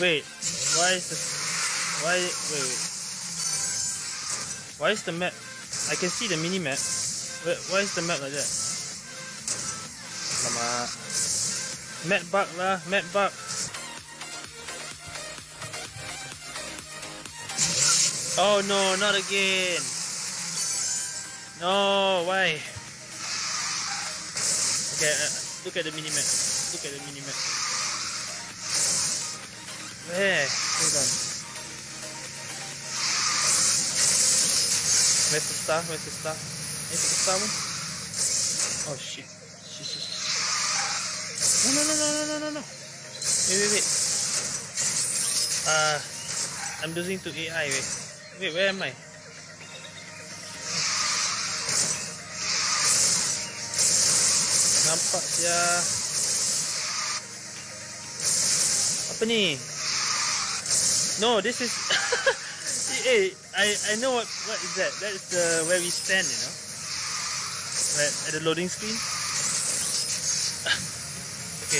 Wait, why is this? Why? Wait, wait. Why is the map? I can see the mini map. Wait, why is the map like that? Lama. Map bug lah, map bug. Oh no, not again. No, why? Okay, uh, look at the mini map. Look at the mini map. Where's the star? Where's the star? Is the star one? Oh shit. Shit, shit, shit. No, no, no, no, no, no, no, no. Wait, wait, wait. Uh, I'm losing to AI. Wait, wait, where am I? Nampak ya. Apa ni? No, this is. hey, I I know what what is that? That is the where we stand, you know. Right at the loading screen. okay.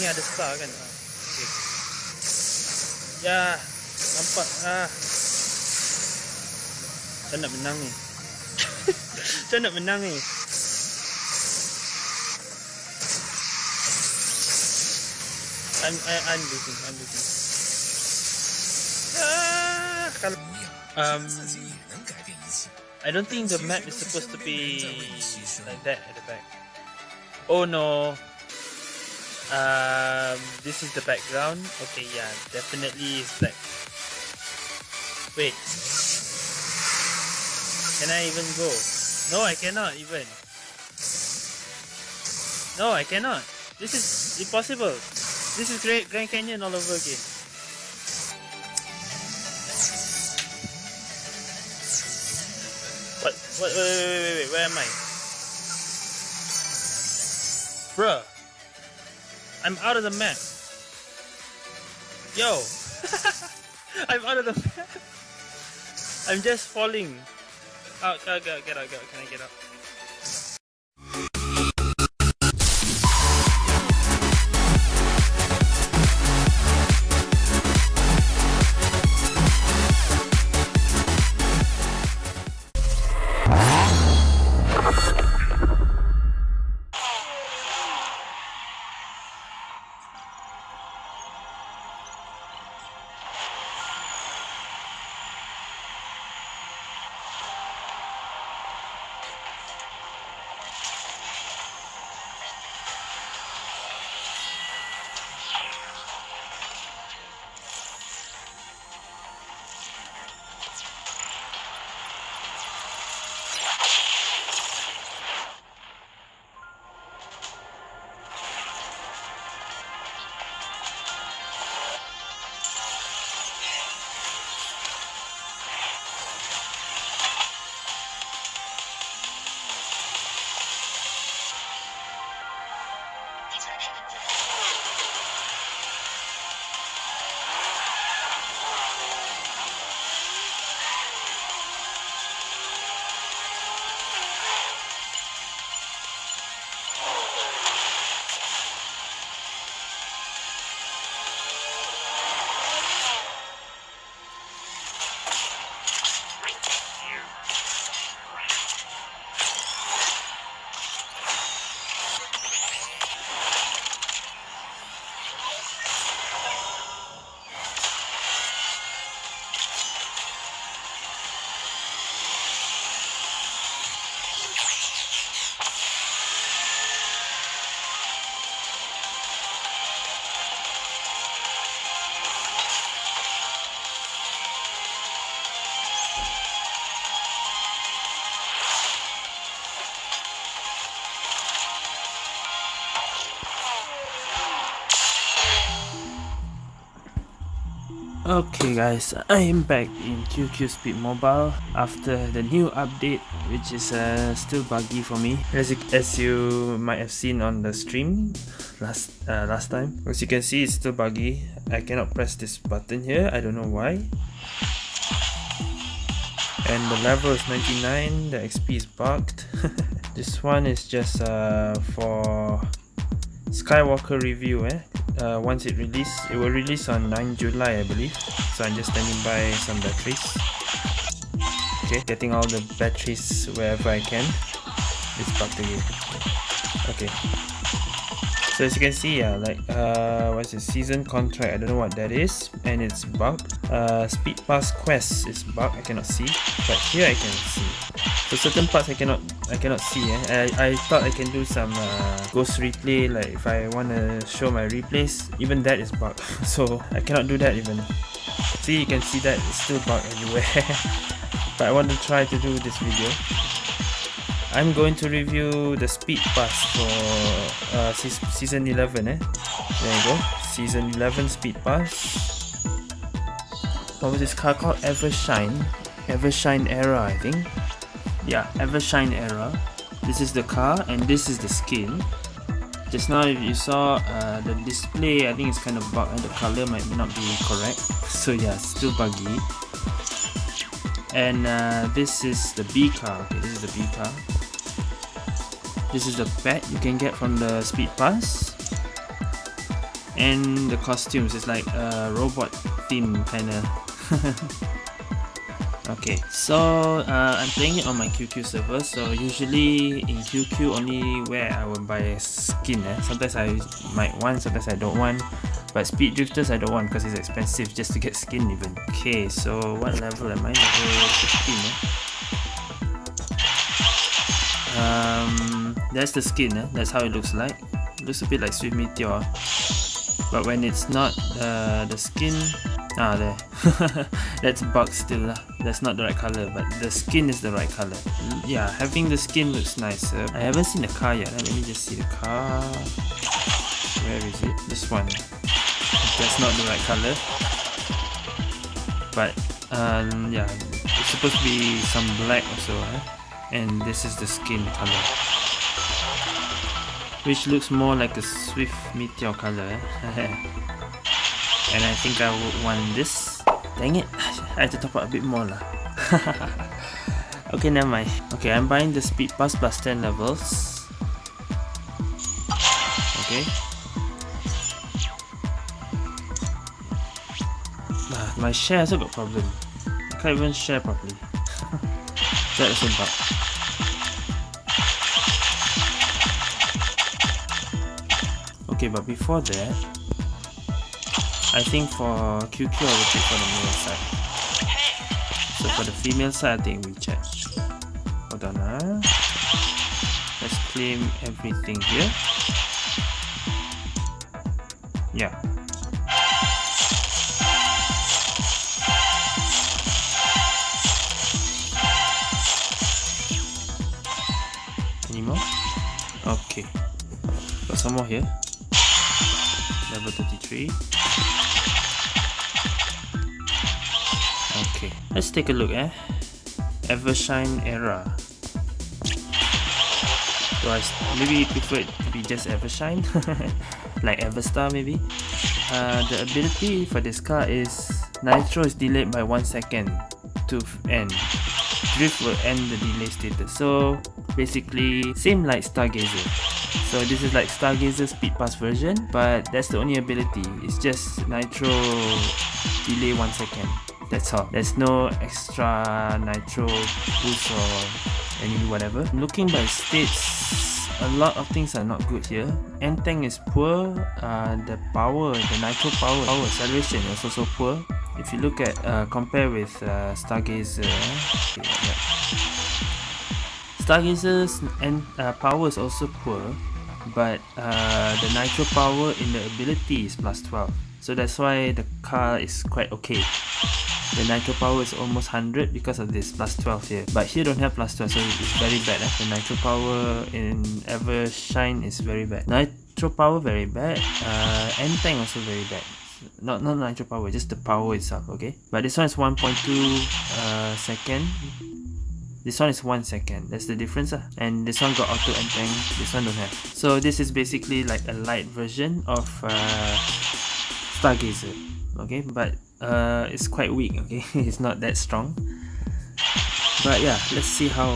Ni ada star kan? Ah, Okay. Ya, nampak ah. Saya nak menang ni. Saya nak menang ni. I'm I'm losing. I'm losing. Um, I don't think the map is supposed to be like that at the back. Oh no. Um, this is the background. Okay, yeah, definitely it's black. Wait. Can I even go? No, I cannot even. No, I cannot. This is impossible. This is Great Grand Canyon all over again. Wait, wait, wait, wait, wait. Where am I? Bruh. I'm out of the map. Yo. I'm out of the map. I'm just falling. Oh, out, out, get out, get out, get out. Can I get out? Okay guys, I am back in QQ Speed Mobile after the new update which is uh, still buggy for me as you, as you might have seen on the stream last uh, last time. As you can see it's still buggy. I cannot press this button here, I don't know why. And the level is 99, the XP is bugged. this one is just uh, for Skywalker review eh. Uh, once it release it will release on 9 July I believe. So I'm just standing by some batteries. Okay getting all the batteries wherever I can. It's bugged again okay. So as you can see yeah like uh what's the season contract? I don't know what that is and it's bugged uh speed pass quest is bugged I cannot see but here I can see so certain parts I cannot I cannot see eh. I, I thought I can do some uh, ghost replay like if I want to show my replays even that is bugged so I cannot do that even see you can see that it's still bugged everywhere but I want to try to do this video I'm going to review the speed pass for uh, season 11 eh? There you go, season 11 speed pass. What was this car called? Evershine, Evershine Era I think. Yeah, Evershine Era. This is the car and this is the skin. Just now if you saw uh, the display, I think it's kind of bugged and the color might not be correct. So yeah, still buggy. And uh, this is the B car. Okay, this is the B car. This is the pet you can get from the speed pass. And the costumes, it's like a robot theme kinda. okay, so uh, I'm playing it on my QQ server. So usually in QQ only where I will buy skin. Eh? Sometimes I might want, sometimes I don't want. But speed drifters I don't want because it's expensive just to get skin even. Okay, so what level am I? Level 15 eh? Um, that's the skin, eh? that's how it looks like. It looks a bit like Swift Meteor. But when it's not uh, the skin, ah there, that's bug still lah. That's not the right color, but the skin is the right color. Yeah, having the skin looks nice. Uh, I haven't seen the car yet. Let me just see the car. Where is it? This one. That's not the right color. But um, yeah, it's supposed to be some black also. Eh? And this is the skin color which looks more like a Swift Meteor color. And I think I would want this. Dang it. I have to top up a bit more lah. Okay never mind. Okay I'm buying the speed pass plus 10 levels. Okay. Ah, my share also got problem. I can't even share properly. That is a bug Okay, but before that, I think for QQ I will check for the male side. So for the female side, I think we check. Hold on, huh? Let's claim everything here. Yeah. Any more? Okay. Got some more here level 33 okay let's take a look eh? Evershine era. Do I maybe prefer it to be just Evershine? Like Everstar maybe? Uh, the ability for this car is Nitro is delayed by 1 second to end. Drift will end the delay status. So basically same like Stargazer so this is like Stargazer Speed Pass version, but that's the only ability. It's just Nitro delay 1 second. That's all. There's no extra Nitro boost or any whatever. Looking by states, a lot of things are not good here. N-Tank is poor, uh, the power, the Nitro power, power acceleration is also poor. If you look at, uh, compare with uh, Stargazer, Stargazer's and uh, power is also poor but uh, the nitro power in the ability is plus 12 so that's why the car is quite okay. The nitro power is almost 100 because of this plus 12 here. But here don't have plus 12 so it's very bad eh? the nitro power in Ever Shine is very bad. Nitro power very bad uh, N-Tank also very bad. Not not nitro power just the power itself okay? But this one is 1.2 uh, second this one is one second. That's the difference uh. and this one got auto N-Tank this one don't have. So this is basically like a light version of uh, Stargazer. Okay? But uh, it's quite weak okay? It's not that strong. But yeah let's see how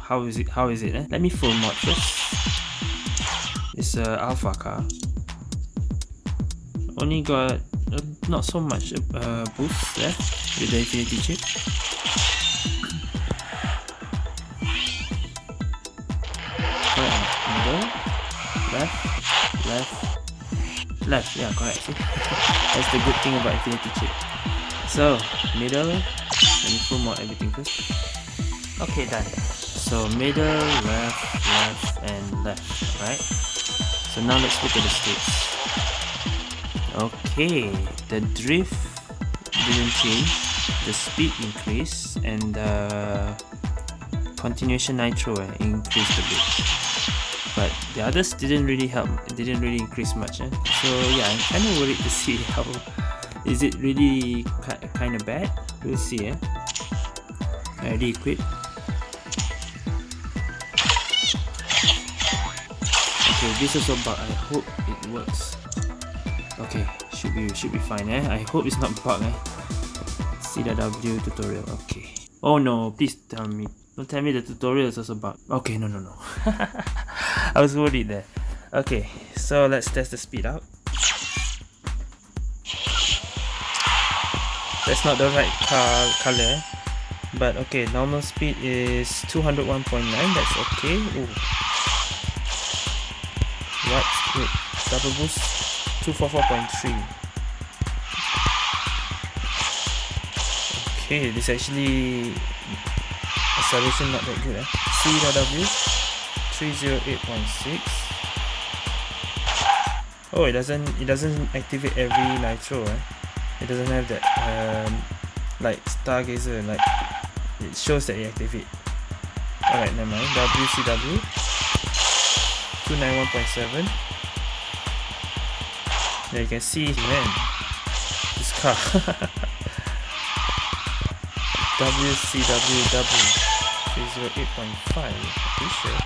how is it how is it eh? let me full mod first. It's a alpha car. Only got uh, not so much uh, boost left with the infinity chip left. Left. Left yeah correct see? That's the good thing about infinity chip. So middle let me pull more everything first. Okay done. So middle left left and left right? So now let's look at the states okay the drift didn't change the speed increased and the continuation nitro increased a bit but the others didn't really help it didn't really increase much eh? so yeah i'm kind of worried to see how is it really kind of bad? We'll see eh? i already equipped okay this is about i hope it works. Okay should be should be fine eh? I hope it's not bug eh? CW tutorial okay. Oh no please tell me. Don't tell me the tutorial is also bug. Okay no no no i was worried there. Okay so let's test the speed out that's not the right car color. But okay normal speed is 201.9 that's okay. Ooh. what? Wait double boost? 244.3 okay this actually acceleration not that good eh? CW 308.6 oh it doesn't it doesn't activate every nitro eh? it doesn't have that um, like stargazer like it shows that it activate. Alright never mind. WCW 291.7 there you can see man. This car. WCWW 308.5 pretty sure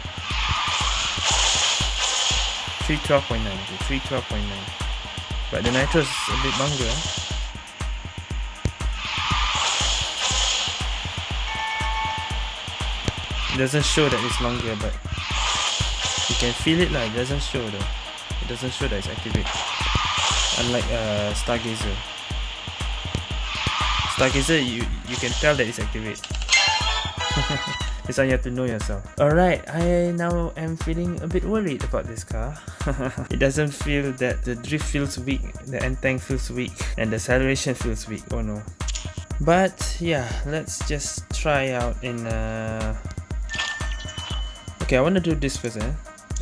312.9 312.9 but the nitro is a bit longer it doesn't show that it's longer but you can feel it like it doesn't show though. It doesn't show that it's activated unlike uh, Stargazer. Stargazer, you, you can tell that it's activated. this one you have to know yourself. Alright, I now am feeling a bit worried about this car. it doesn't feel that the drift feels weak, the N-Tank feels weak, and the acceleration feels weak. Oh no. But yeah, let's just try out in uh... Okay, I want to do this first eh.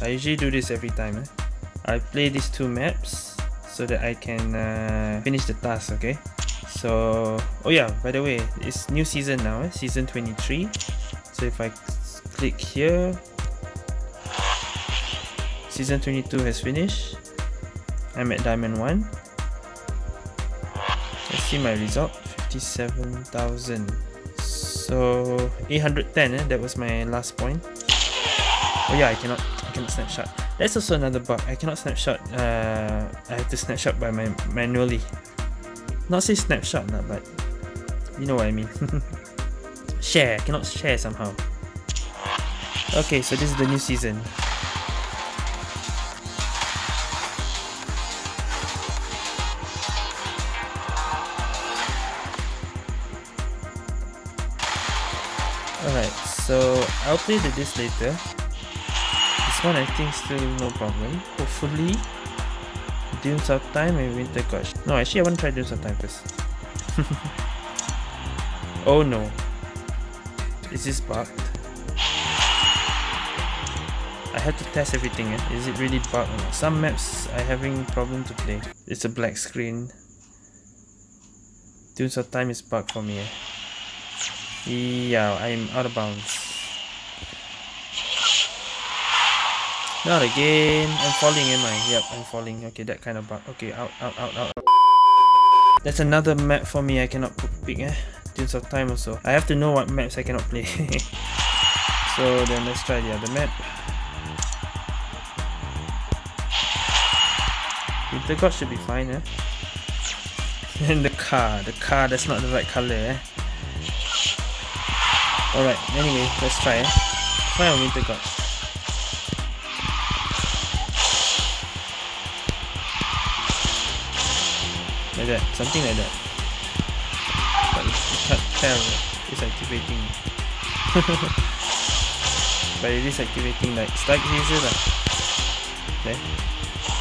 I usually do this every time eh. I play these two maps so that I can uh, finish the task okay so oh yeah by the way it's new season now eh? season 23 so if I click here season 22 has finished I'm at diamond 1 let's see my result 57,000 so 810 eh? that was my last point oh yeah I cannot I cannot snapshot that's also another bug. I cannot snapshot. Uh, I have to snapshot by my manually. Not say snapshot, nah, but you know what I mean. share. Cannot share somehow. Okay, so this is the new season. Alright, so I'll play the this later This one I think still no problem. Hopefully, Dunes of Time and Winter Gush. No, actually I want to try Dunes of Time first. oh no. Is this bugged? I had to test everything. Eh? Is it really bugged? Some maps I having problem to play. It's a black screen. Dunes of Time is bugged for me. Eh? Yeah, I'm out of bounds. Not again. I'm falling, am I? Yep, I'm falling. Okay, that kind of bug. Okay, out, out, out, out. That's another map for me I cannot pick, eh? Dunes of Time or so. I have to know what maps I cannot play. so then let's try the other map. The god should be fine, eh? and the car. The car, that's not the right color, eh? Alright, anyway, let's try, eh? Try on Winter God. Like that, something like that. It's activating. but it is activating like stargazer lah. Okay.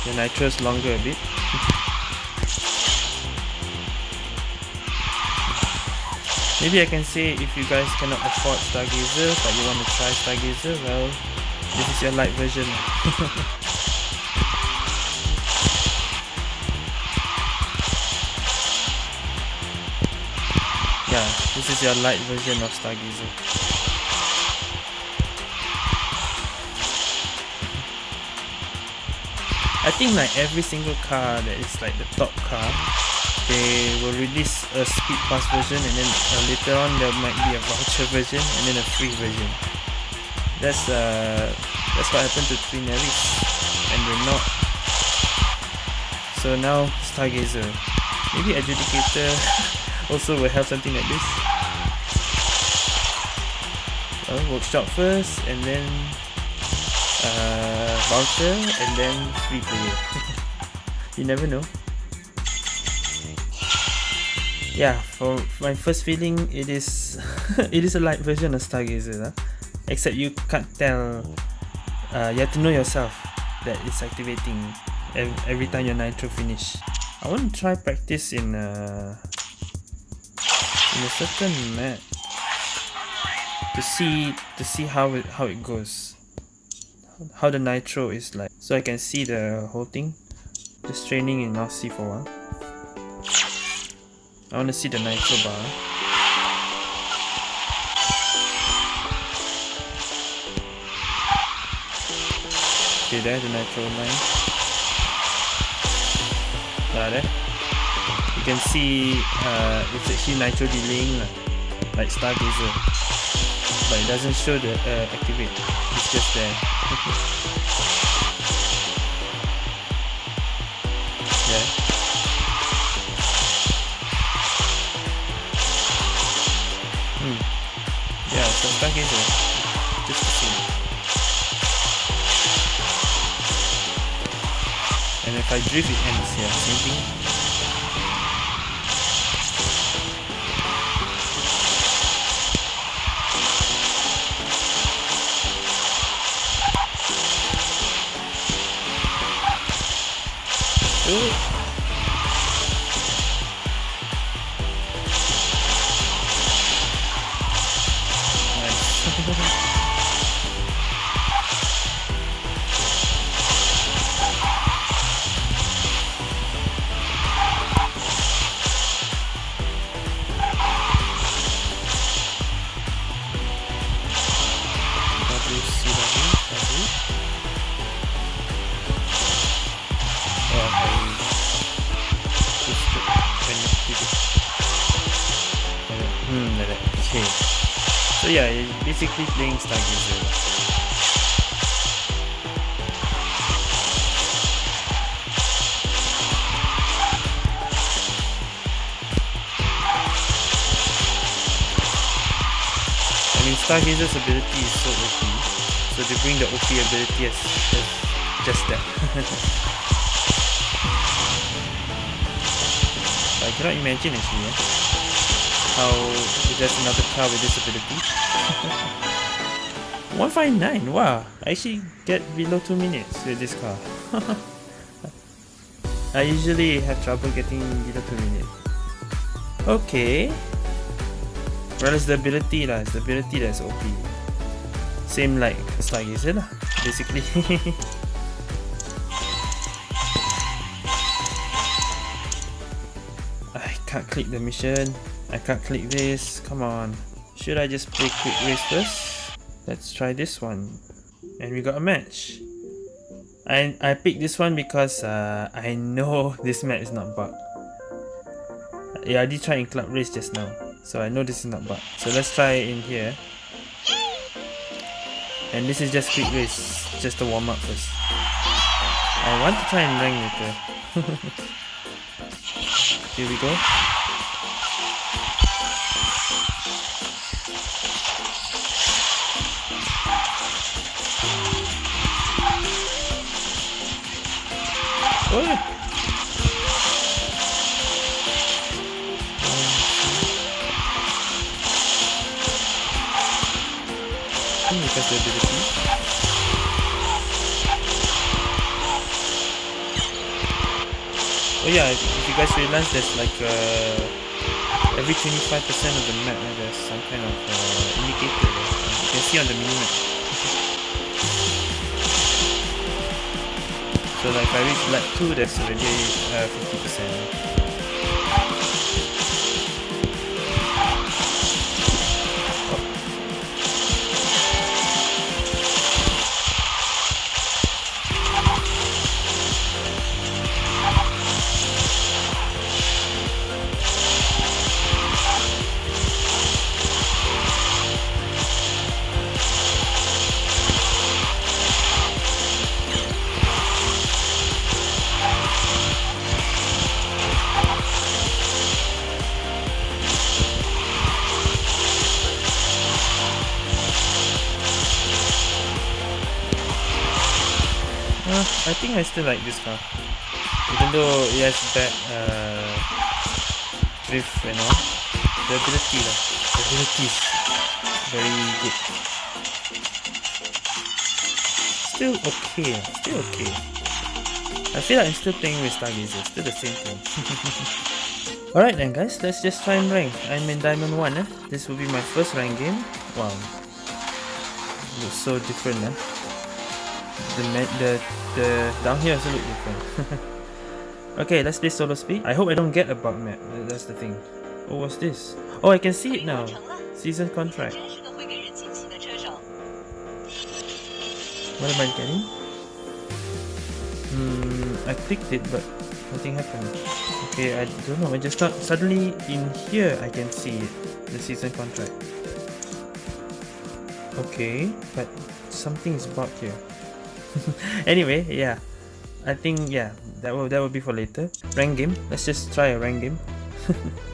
The nitro is longer a bit. Maybe I can say if you guys cannot afford Stargazer but you want to try Stargazer, well, this is your light version. yeah, this is your light version of Stargazer. I think like every single car that is like the top car they will release a speed pass version and then uh, later on there might be a voucher version and then a free version. That's uh that's what happened to Twin Aries and Renault. So now Stargazer maybe Adjudicator also will have something like this. Uh, workshop first and then uh, voucher and then free player you never know. Yeah for my first feeling it is it is a light version of stargazer huh? except you can't tell uh, you have to know yourself that it's activating every, time your nitro finish. I want to try practice in a in a certain map to see to see how it how it goes how the nitro is like so i can see the whole thing just training in Aussie for a while I want to see the nitro bar. Okay, there's the nitro line. Yeah, there. You can see uh, it's actually nitro delaying like Stargazer. But it doesn't show the uh, activate. It's just there. Yeah. Hmm. stargazer. Just to see. And if I drift it ends, yeah, same thing. Basically playing. I mean Stargazer's ability is so OP, so they bring the OP ability as, as just that. I cannot imagine actually, yeah? How there's another car with disability. 159, wow, I actually get below 2 minutes with this car. I usually have trouble getting below 2 minutes. Okay. Well, it's the ability lah, it's the ability that's OP. Same like Stargazer lah, basically. I can't click the mission. I can't click this. Come on. Should I just play quick race first? Let's try this one. And we got a match. I, I picked this one because uh, I know this map is not bugged. Yeah, I did try in club race just now. So I know this is not bugged. So let's try in here. And this is just quick race. Just a warm up first. I want to try and rank later. here we go. Oh yeah, if, you guys realize there's like uh, every 25% of the map there's some kind of uh, indicator you can see on the minimap. So like if I reach lap 2 that's already uh, 50%. I think I still like this car. Even though it has bad uh, drift and all. The ability lah. The ability is very good. Still okay. Still okay. I feel like I'm still playing with Stargazer. Still the same thing. Alright then guys, let's just try and rank. I'm in Diamond 1 eh. This will be my first rank game. Wow. Looks so different eh. The, the the down here also look different. okay, let's play solo speed. I hope I don't get a bug map. That's the thing. Oh, what's this? Oh, I can see it now. Season contract. What am I getting? Hmm, I clicked it, but nothing happened. Okay, I don't know. I just thought suddenly in here I can see it. The season contract. Okay, but something is bugged here. anyway, yeah. I think yeah, that will that will be for later. Rank game. Let's just try a rank game.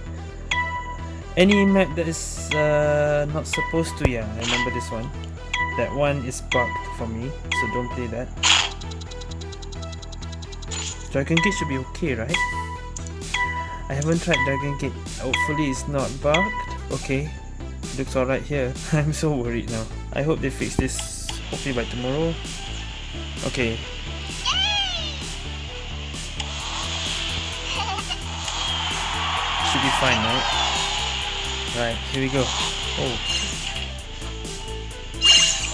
Any map that is uh, not supposed to, yeah, I remember this one. That one is bugged for me, so don't play that. Dragon Gate should be okay, right? I haven't tried Dragon Gate. Hopefully it's not bugged. Okay, looks alright here. I'm so worried now. I hope they fix this hopefully by tomorrow. Okay. Should be fine, right? Right, here we go. Oh.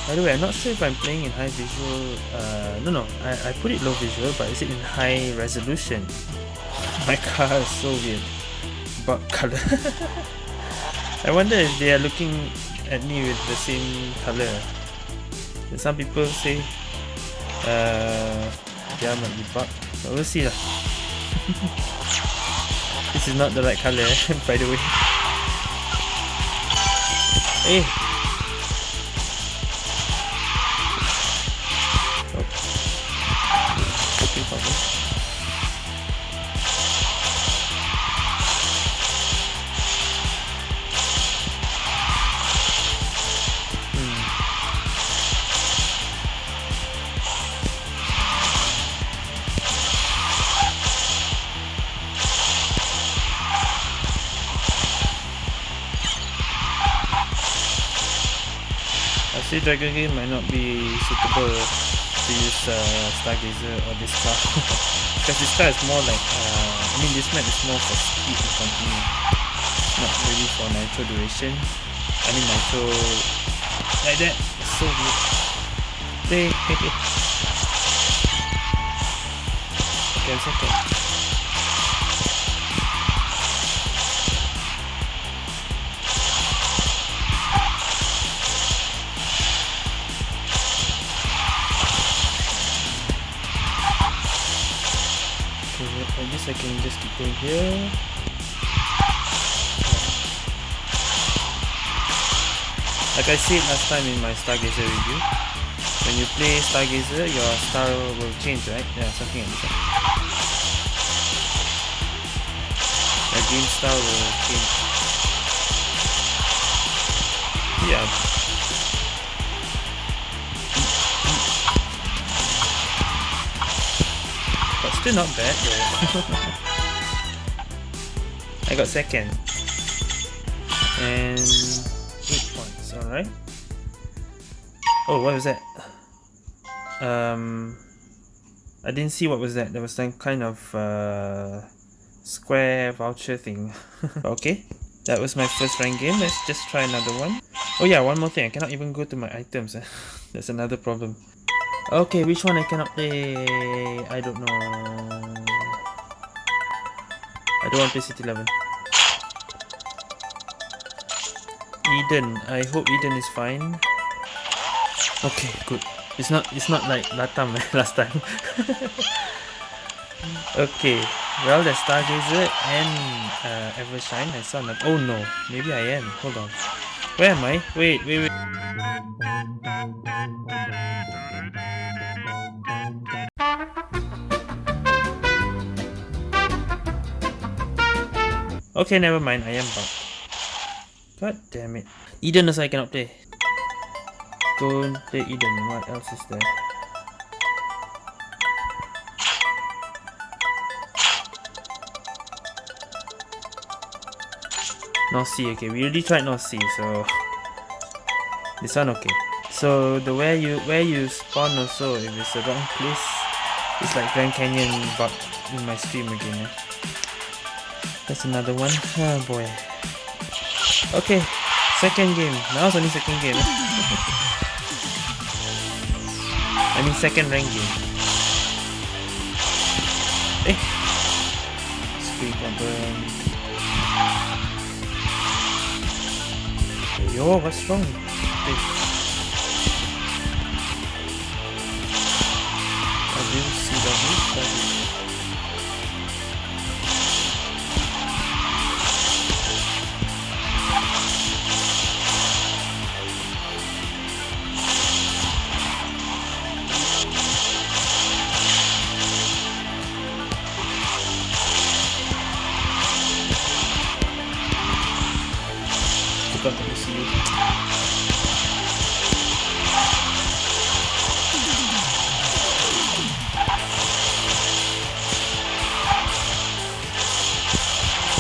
By the way, I'm not sure if I'm playing in high visual. Uh, no, no, I, I put it low visual, but is it in high resolution? My car is so weird. But color. I wonder if they are looking at me with the same color. Some people say uh, dia might be but we'll see lah. This is not the right colour by the way. Eh Dragon game might not be suitable to use uh, Stargazer or this car because this car is more like uh, I mean this map is more for speed and continue not really for nitro duration. I mean nitro like that so weird. Hey, hey, hey. okay I can just going here. Like I said last time in my Stargazer review, when you play Stargazer, your style will change, right? Yeah, something like this. Your game style will change. Yeah, Still not bad though. I got second. And 8 points, alright. Oh, what was that? Um, I didn't see what was that. There was some kind of uh, square voucher thing. okay, that was my first rank game. Let's just try another one. Oh yeah, one more thing. I cannot even go to my items. That's another problem. Okay, which one I cannot play? I don't know. I don't want to play City 11. Eden. I hope Eden is fine. Okay, good. It's not it's not like Latam last time. okay. Well, there's Stargazer and uh, Evershine. I saw that. Oh no, maybe I am. Hold on. Where am I? Wait, wait, wait. Okay, never mind. I am back. God damn it. Eden also I cannot play. Don't play Eden. What else is there? North Sea, okay. We already tried North Sea, so this one okay. So the where you where you spawn also, if it's the wrong place, it's like Grand Canyon but in my stream again. Eh? That's another one. Oh boy. Okay, second game. Now it's only second game. I mean second rank game. Eh. Screen burn. Yo, what's wrong?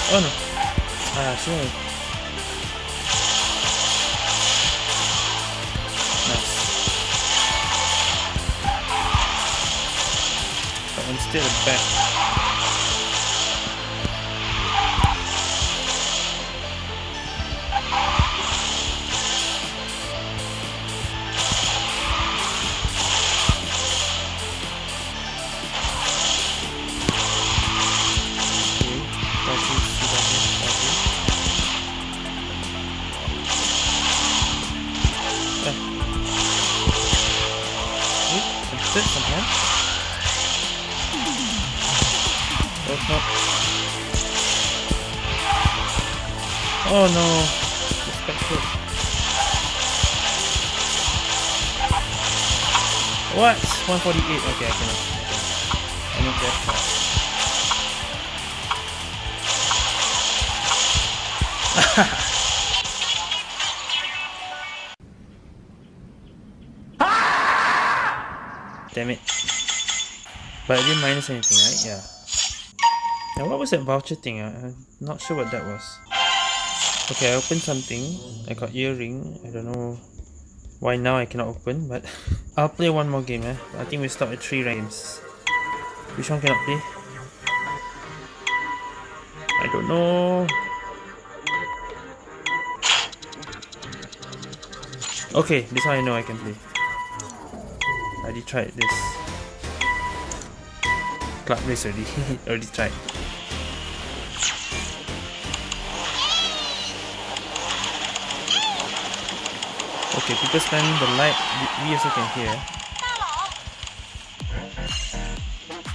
Oh no. Ah, sure. Nice. That one's still it Oh no. What? 148. Okay, I cannot. I need that. Damn it. But I didn't minus anything, right? Yeah. Now what was that voucher thing? I'm not sure what that was. Okay, I opened something. I got earring. I don't know why now I cannot open, but I'll play one more game. Eh? I think we stop at three games. Which one can I play? I don't know. Okay, this one I know I can play. I already tried this. Club race already. already tried. Okay, people spamming the light, we also can hear.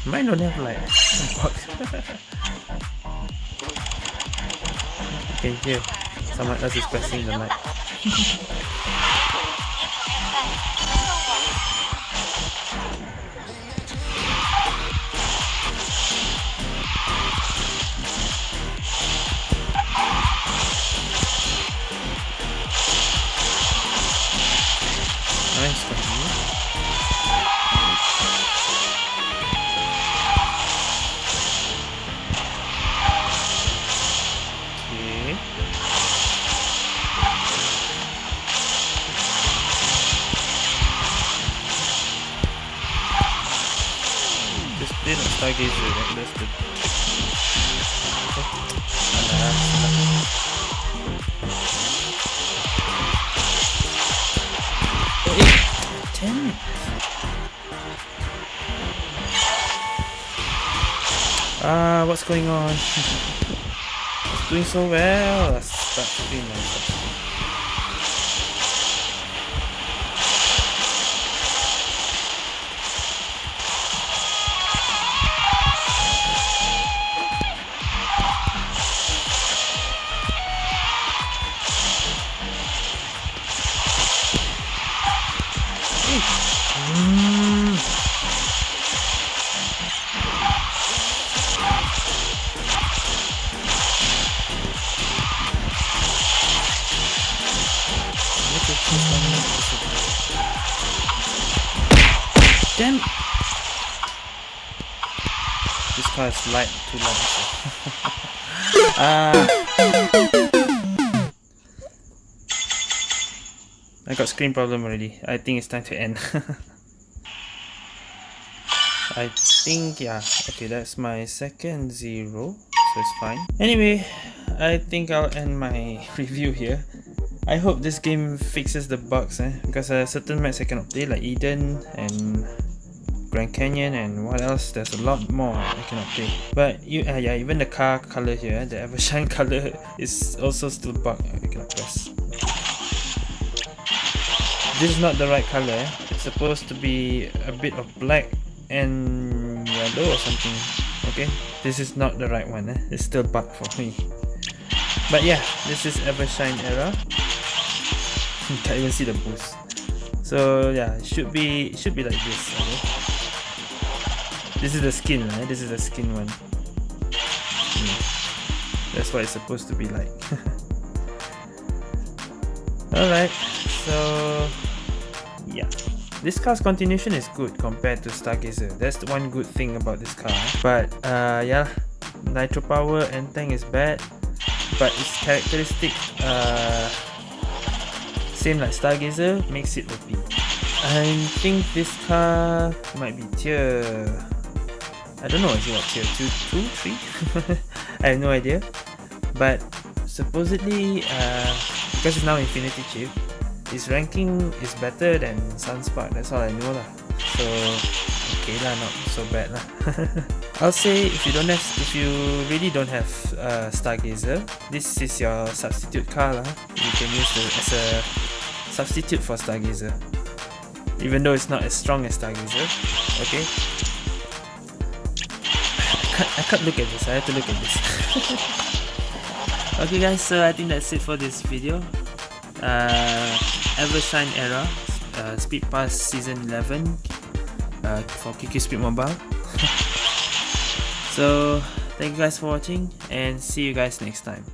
Mine don't have light. you can hear someone else is pressing the light. going on? it's doing so well. Light, too light. Ah! I got screen problem already. I think it's time to end. I think, yeah. Okay, that's my second zero. So it's fine. Anyway, I think I'll end my review here. I hope this game fixes the bugs eh? because uh, certain maps I cannot play like Eden and Grand Canyon and what else? There's a lot more I cannot play but you uh, yeah even the car color here the Evershine color is also still bugged. I cannot press. This is not the right color. It's supposed to be a bit of black and yellow or something. Okay? This is not the right one eh? it's still bugged for me. But yeah this is Evershine era. Can't even see the boost. So yeah should be should be like this okay? This is the skin right? This is the skin one. Hmm. that's what it's supposed to be like. Alright so yeah. This car's continuation is good compared to Stargazer. That's the one good thing about this car. But uh yeah nitro power and tank is bad but its characteristic uh same like Stargazer, makes it OP. I think this car might be tier... I don't know, is what, tier 2, 2, 3? I have no idea. But supposedly, uh, because it's now Infinity Chip, its ranking is better than Sunspark, that's all I know lah. So, okay lah, not so bad lah. I'll say if you don't have, if you really don't have uh, Stargazer, this is your substitute car lah. You can use it as a substitute for Stargazer. Even though it's not as strong as Stargazer. Okay. I can't, look at this, I have to look at this. okay guys, so I think that's it for this video. Uh, Evershine Era, uh, Speed Pass Season 11 uh, for QQ Speed Mobile. so, thank you guys for watching and see you guys next time.